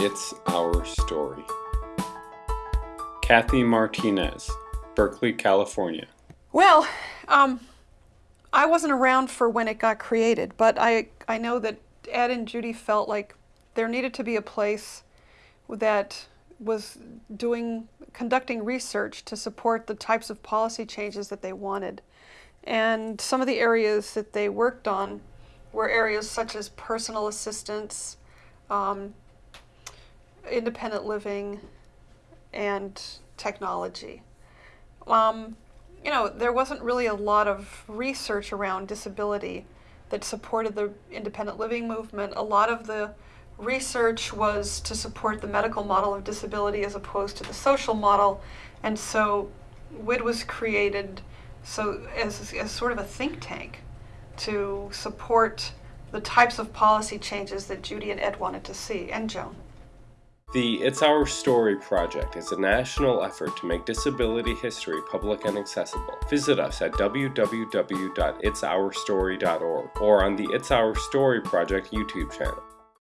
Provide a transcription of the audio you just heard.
It's Our Story. Kathy Martinez, Berkeley, California. Well, um, I wasn't around for when it got created, but I, I know that Ed and Judy felt like there needed to be a place that was doing conducting research to support the types of policy changes that they wanted. And some of the areas that they worked on were areas such as personal assistance, um, independent living, and technology. Um, you know, there wasn't really a lot of research around disability that supported the independent living movement. A lot of the research was to support the medical model of disability as opposed to the social model. And so WID was created so as, as sort of a think tank to support the types of policy changes that Judy and Ed wanted to see, and Joan. The It's Our Story project is a national effort to make disability history public and accessible. Visit us at www.itsourstory.org or on the It's Our Story project YouTube channel.